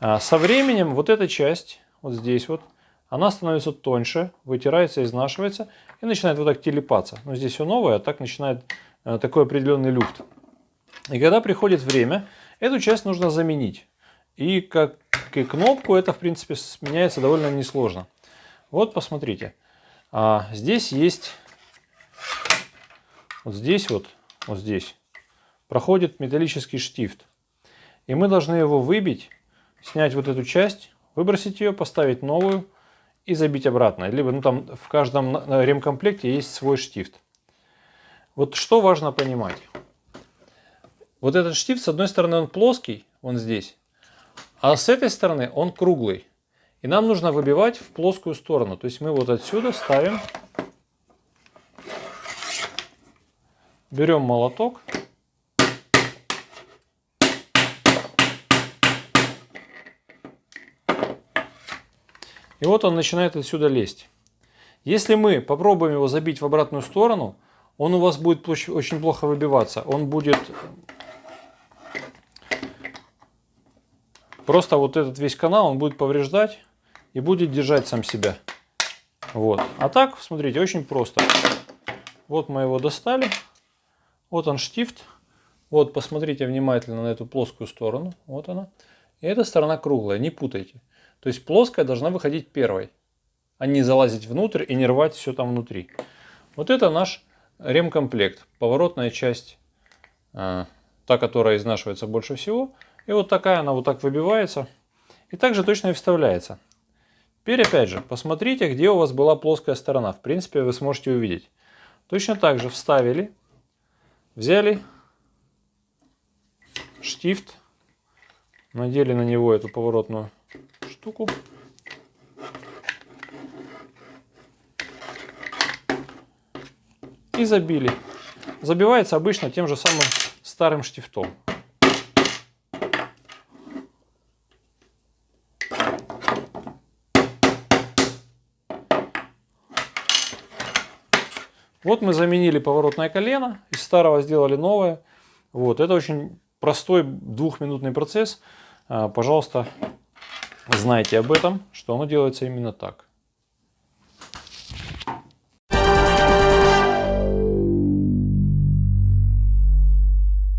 А со временем вот эта часть, вот здесь вот, она становится тоньше, вытирается, изнашивается и начинает вот так телепаться. Но здесь все новое, а так начинает э, такой определенный люфт. И когда приходит время, эту часть нужно заменить. И как и кнопку это, в принципе, меняется довольно несложно. Вот, посмотрите. А, здесь есть, вот здесь вот, вот здесь, проходит металлический штифт. И мы должны его выбить, снять вот эту часть, выбросить ее, поставить новую и забить обратно. Либо ну, там в каждом ремкомплекте есть свой штифт. Вот что важно понимать. Вот этот штифт, с одной стороны, он плоский, он здесь, а с этой стороны он круглый. И нам нужно выбивать в плоскую сторону. То есть мы вот отсюда ставим, берем молоток. И вот он начинает отсюда лезть. Если мы попробуем его забить в обратную сторону, он у вас будет очень плохо выбиваться. Он будет просто вот этот весь канал, он будет повреждать и будет держать сам себя. Вот. А так, смотрите, очень просто. Вот мы его достали. Вот он штифт. Вот, посмотрите внимательно на эту плоскую сторону. Вот она. И эта сторона круглая, не путайте. То есть плоская должна выходить первой, а не залазить внутрь и не рвать все там внутри. Вот это наш ремкомплект. Поворотная часть, э, та, которая изнашивается больше всего. И вот такая она вот так выбивается. И также точно и вставляется. Теперь опять же, посмотрите, где у вас была плоская сторона. В принципе, вы сможете увидеть. Точно так же вставили, взяли штифт, надели на него эту поворотную штуку. И забили. Забивается обычно тем же самым старым штифтом. Вот мы заменили поворотное колено, из старого сделали новое. Вот, это очень простой двухминутный процесс. А, пожалуйста, знайте об этом, что оно делается именно так.